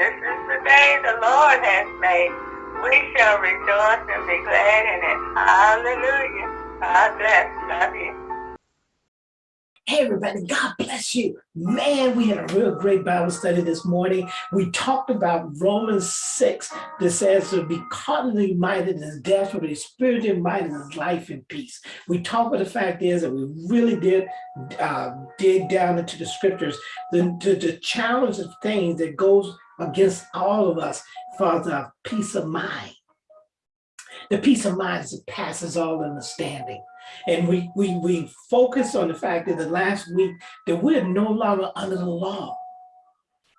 this is the day the Lord has made. We shall rejoice and be glad in it. Hallelujah. God bless. Love you. Hey, everybody, God bless you. Man, we had a real great Bible study this morning. We talked about Romans 6 that says to be carnally minded is death, but be spiritually minded is life and peace. We talked about the fact is that we really did uh, dig down into the scriptures, the, the, the challenge of things that goes against all of us for the peace of mind. The peace of mind that passes all understanding. And we, we, we focus on the fact that the last week that we're no longer under the law.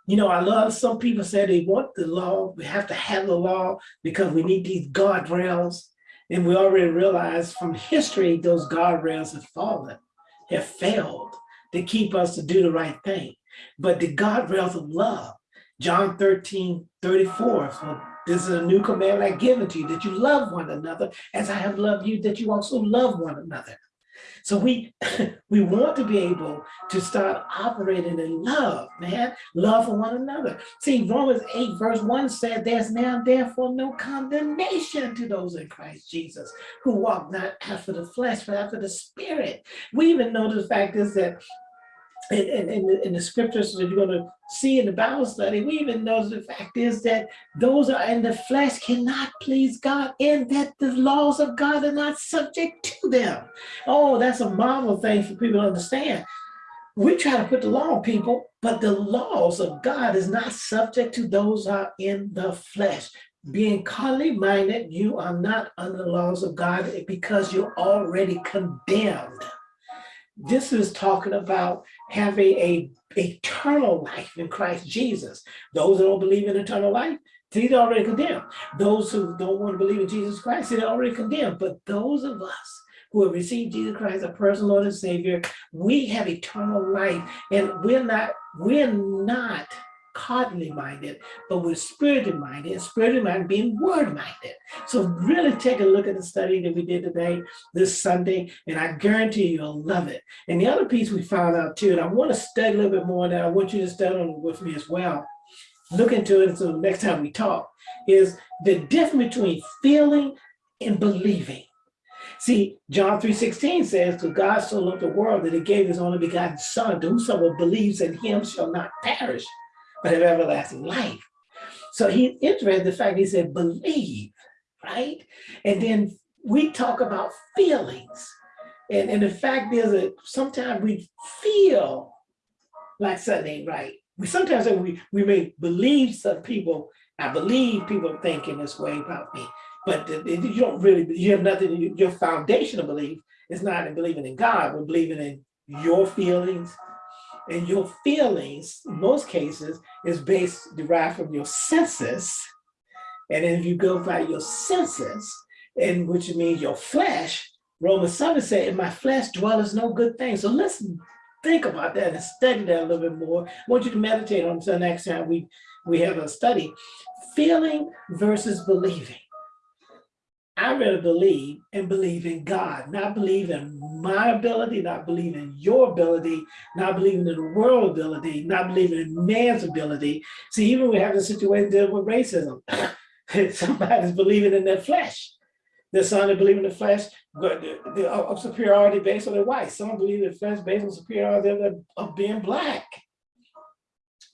You know, I love some people say they want the law, we have to have the law because we need these guardrails. And we already realize from history, those guardrails have fallen, have failed to keep us to do the right thing. But the guardrails of love, John 13, 34, so this is a new command I give to you, that you love one another as I have loved you, that you also love one another. So we we want to be able to start operating in love, man, love for one another. See, Romans 8 verse 1 said, there's now therefore no condemnation to those in Christ Jesus who walk not after the flesh, but after the spirit. We even know the fact is that in, in, in, the scriptures that you're going to see in the Bible study, we even know the fact is that those are in the flesh cannot please God and that the laws of God are not subject to them. Oh, that's a marvel thing for people to understand. We try to put the law on people, but the laws of God is not subject to those are in the flesh. Being carnally minded, you are not under the laws of God because you're already condemned. This is talking about having a a eternal life in Christ Jesus. Those who don't believe in eternal life, they're already condemned. Those who don't want to believe in Jesus Christ, they're already condemned. But those of us who have received Jesus Christ, as a personal Lord and Savior, we have eternal life, and we're not, we're not carnally minded, but we're spiritually minded, and spiritually minded being word minded. So really take a look at the study that we did today, this Sunday, and I guarantee you'll love it. And the other piece we found out too, and I want to study a little bit more that I want you to study with me as well, look into it so next time we talk, is the difference between feeling and believing. See, John 3.16 says, to God so loved the world that he gave his only begotten son, to whosoever believes in him shall not perish, but have everlasting life. So he's interested in the fact he said, believe, right? And then we talk about feelings. And, and the fact is that sometimes we feel like something ain't right. We sometimes we, we may believe some people, I believe people thinking this way about me, but you don't really, you have nothing, your foundational belief is not in believing in God, but believing in your feelings, and your feelings, in most cases, is based, derived from your senses. And if you go by your senses, and which means your flesh, Romans 7 said, in my flesh dwelleth no good thing. So listen, think about that and study that a little bit more. I want you to meditate on until next time we, we have a study. Feeling versus believing. I rather believe and believe in God, not believe in my ability, not believe in your ability, not believing in the world ability, not believing in man's ability. See, even we have a situation dealing with racism. Somebody's believing in their flesh. There's some that believe in the flesh uh, of superiority based on their white. Some believe in the flesh based on superiority of being black.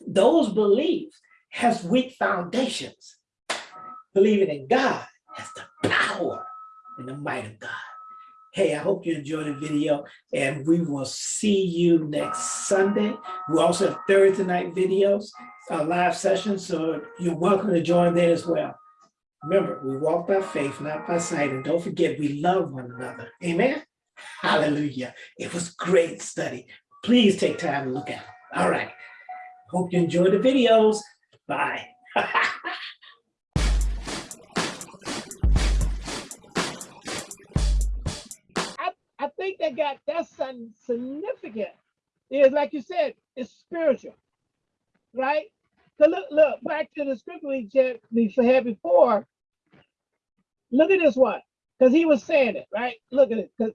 Those beliefs has weak foundations. Believing in God has the power and the might of God. Hey, I hope you enjoyed the video and we will see you next Sunday. We also have Thursday night videos, uh, live sessions, so you're welcome to join there as well. Remember, we walk by faith, not by sight, and don't forget we love one another. Amen? Hallelujah. It was great study. Please take time to look at it. All right. Hope you enjoyed the videos. Bye. think that got that's significant. Is like you said, it's spiritual, right? So look, look back to the scripture we just we had before. Look at this one, because he was saying it, right? Look at it, because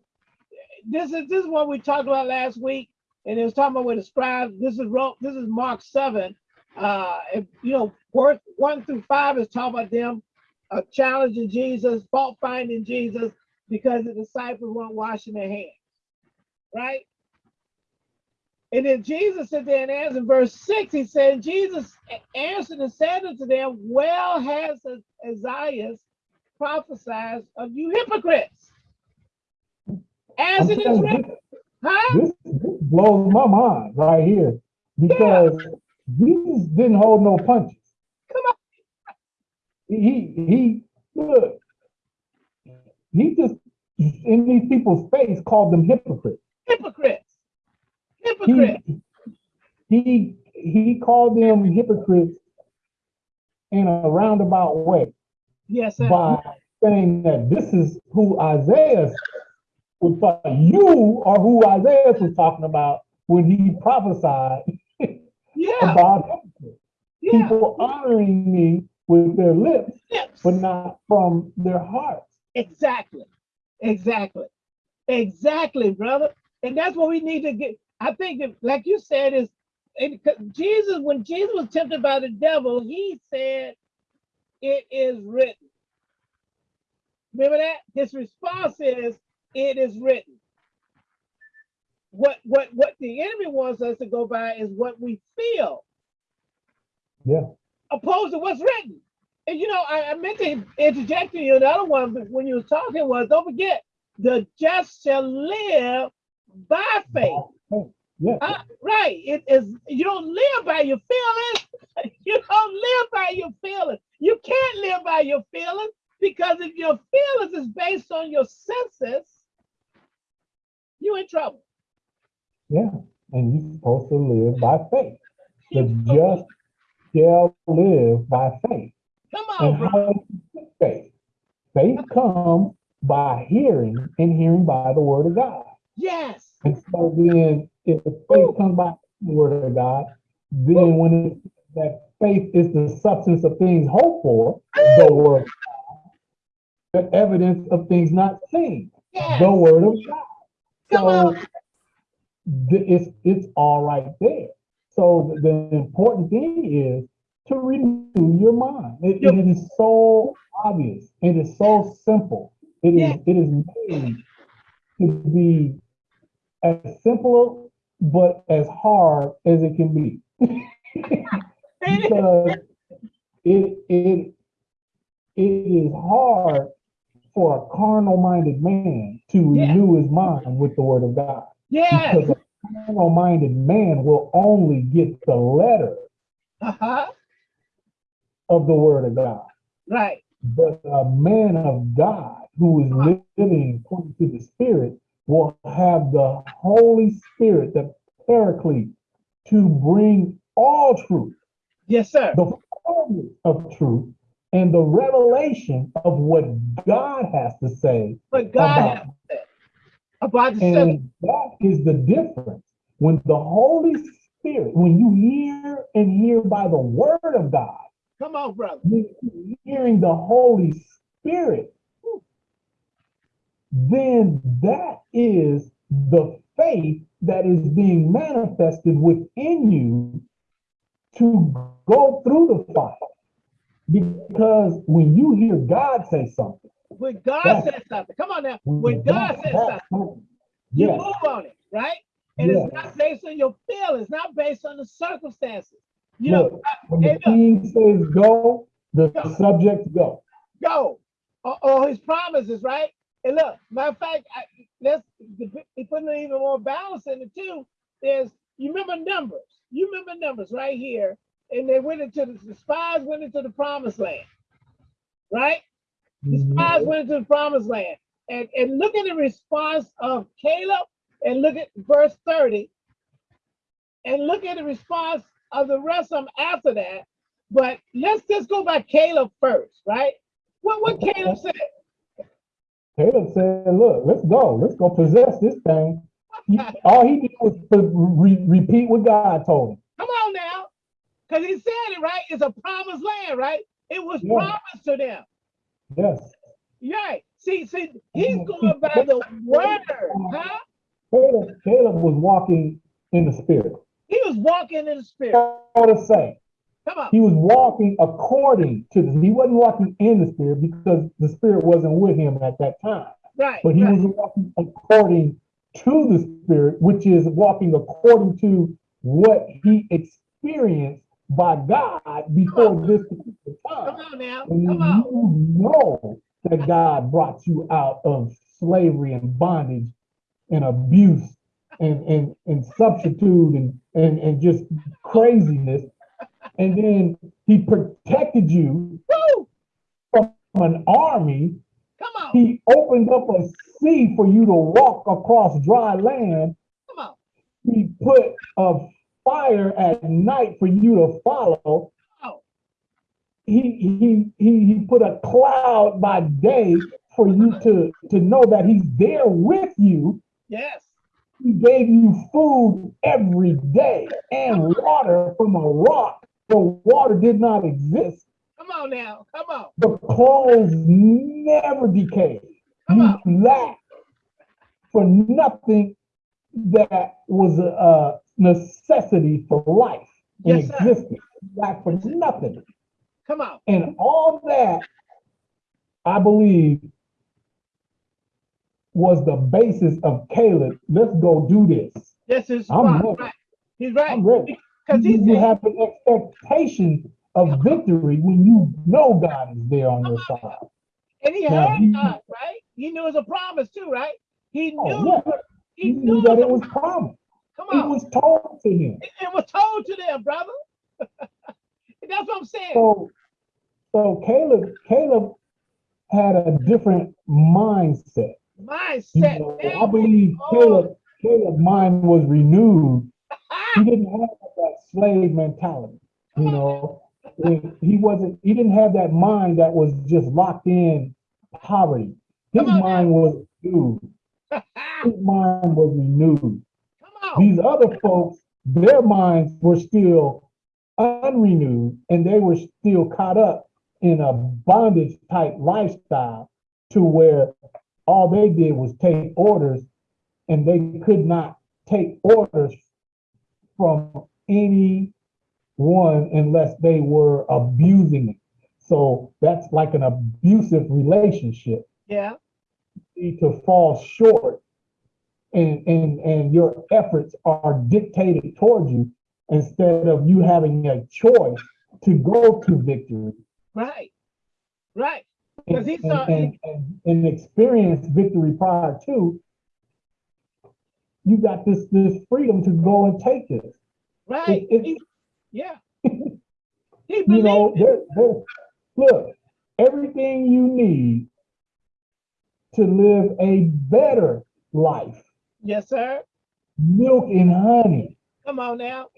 this is this is what we talked about last week, and it was talking about with the scribes. This is this is Mark seven, Uh, if, you know, worth one through five is talking about them uh, challenging Jesus, fault finding Jesus because the disciples weren't washing their hands, right? And then Jesus said there and answered in verse six, he said, Jesus answered and said unto them, Well has Isaiah prophesied of you hypocrites. As it is written, huh? This, this blows my mind right here because Jesus didn't hold no punches. Come on. He he look. He just in these people's face called them hypocrites. Hypocrites. He Hypocrites. he he called them hypocrites in a roundabout way Yes, sir. by saying that this is who Isaiah was talking. You are who Isaiah was talking about when he prophesied Yeah. about hypocrites. Yeah. people honoring me with their lips, Yes. but not from their hearts. Exactly. Exactly. Exactly, brother. And that's what we need to get. I think that, like you said, is Jesus, when Jesus was tempted by the devil, he said, It is written. Remember that? His response is, It is written. What what what the enemy wants us to go by is what we feel, Yeah, opposed to what's written. And you know, I, I meant to interject you another one, but when you were talking was don't forget, the just shall live by faith. yeah, Uh, right. It is you don't live by your feelings. You don't live by your feelings. You can't live by your feelings because if your feelings is based on your senses, you're in trouble. yeah. And you're supposed to live by faith. The just shall live by faith. Come on, bro. how is faith? Faith comes by hearing and hearing by the word of God. Yes. And so then if the faith comes by the word of God, then when it, that faith is the substance of things hoped for, the word, of God, the evidence of things not seen, Yes. the word of God. Come So on. it's it's all right there. So the, the important thing is to renew your mind. It, it is so obvious. It is so simple. It is Yeah. it is made to be as simple but as hard as it can be. because it it it is hard for a carnal minded man to Yeah. renew his mind with the word of God. Yes. Because a carnal minded man will only get the letter Uh-huh. Of the word of God. Right. But a man of God who is living according to the Spirit will have the Holy Spirit, the Paraclete, to bring all truth, Yes, sir. the fullness of truth, and the revelation of what God has to say But God about has about the subject. And that is the difference. When the Holy Spirit, when you hear and hear by the word of God, Come on, brother. you're hearing the Holy Spirit, then that is the faith that is being manifested within you to go through the fire. Because when you hear God say something, When God says something, come on now. When God says that- something, you yes, move on it, right? And Yes. it's not based on your feelings, not based on the circumstances. You know, Look, when the king says go, the Go. subjects go. go. Or, or his promises, right? And look, matter of fact, I, let's he put an even more balance in it too. Is you remember numbers? You remember numbers right here, and they went into the, the spies went into the promised land, right? The Mhm. spies went into the promised land. And, and look at the response of Caleb and look at verse 30 and look at the response of the rest of them after that. But let's just go by Caleb first, right? What what Caleb said? Caleb said, look, let's go. Let's go possess this thing. He- all he did was re- repeat what God told him. Come on now. Because he said it, right? It's a promised land, right? It was Yeah. promised to them. Yes. Right. See, see, he's mm-hmm. going by the word, huh? Caleb, Caleb was walking in the spirit. He was walking in the spirit. All to say, Come on. He was walking according to this. He wasn't walking in the spirit because the spirit wasn't with him at that time. Right. But he right. was walking according to the spirit, which is walking according to what he experienced by God before this particular Come time. on now. Come on. you know that God brought you out of slavery and bondage and abuse and, and, and substitute and, and, and just craziness. And then he protected you Woo! from an army. Come on. He opened up a sea for you to walk across dry land. Come on. He put a fire at night for you to follow. Oh. He, he, he, he put a cloud by day for you to, to know that he's there with you. Yes. He gave you food every day and water from a rock. The water did not exist. Come on now. Come on. The clothes never decayed. Come You on. lacked for nothing that was a, necessity for life and Yes, existence. Lacked for nothing. Come on. And all that, I believe, was the basis of Caleb. Let's go do this. This is I'm right. right. He's right. I'm ready. Because he You, you have an expectation of victory when you know God is there on your side. and he Now, heard he- God, right? He knew it was a promise too, right? He Oh, knew. yeah. He He knew that it was promise. promised. Come It was told to him. It, it was told to them, brother. That's what I'm saying. So, so Caleb, Caleb had a different mindset. You Mindset. know. I believe. Caleb, Caleb's mind was renewed. He didn't have that slave mentality. You know, he wasn't. He didn't have that mind that was just locked in poverty. His Come on now. mind was renewed. His mind was renewed. These other folks, their minds were still unrenewed and they were still caught up in a bondage type lifestyle to where all they did was take orders and they could not take orders from anyone unless they were abusing it. So that's like an abusive relationship Yeah. need to fall short and, and, and your efforts are dictated towards you instead of you having a choice to go to victory Right. Right. And, he saw- and, and, and experience victory prior to, you got this, this freedom to go and take this. Right. It- He- yeah. He You know, there, there, look, everything you need to live a better life, Yes, sir. milk and honey, Come on now.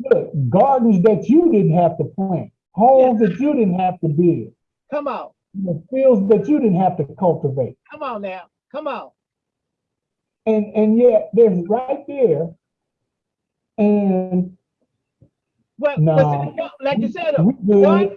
Look, gardens that you didn't have to plant, homes that you didn't have to build, Come on. The fields that you didn't have to cultivate. Come on now. Come on. And and yet there's right there. And Well, No. but like you said, good.